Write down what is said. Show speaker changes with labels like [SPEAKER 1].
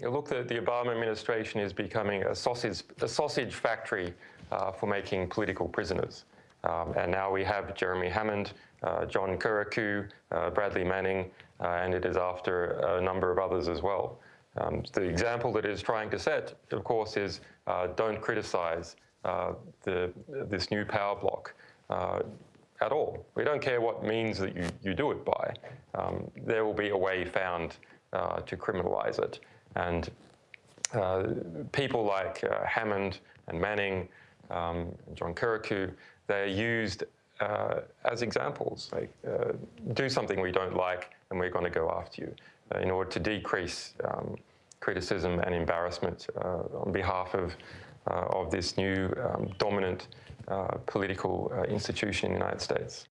[SPEAKER 1] Look, the, the Obama administration is becoming a sausage, a sausage factory uh, for making political prisoners. Um, and now we have Jeremy Hammond, uh, John Kiriakou, uh, Bradley Manning, uh, and it is after a number of others as well. Um, the example that it is trying to set, of course, is uh, don't criticize uh, the, this new power block at all. We don't care what means that you, you do it by. Um, there will be a way found to criminalize it. And uh, people like uh, Hammond and Manning, um, John Kiriakou, they're used uh, as examples. Like, uh, do something we don't like and we're going to go after you uh, in order to decrease um, criticism and embarrassment uh, on behalf of, of this new um, dominant political institution in the United States.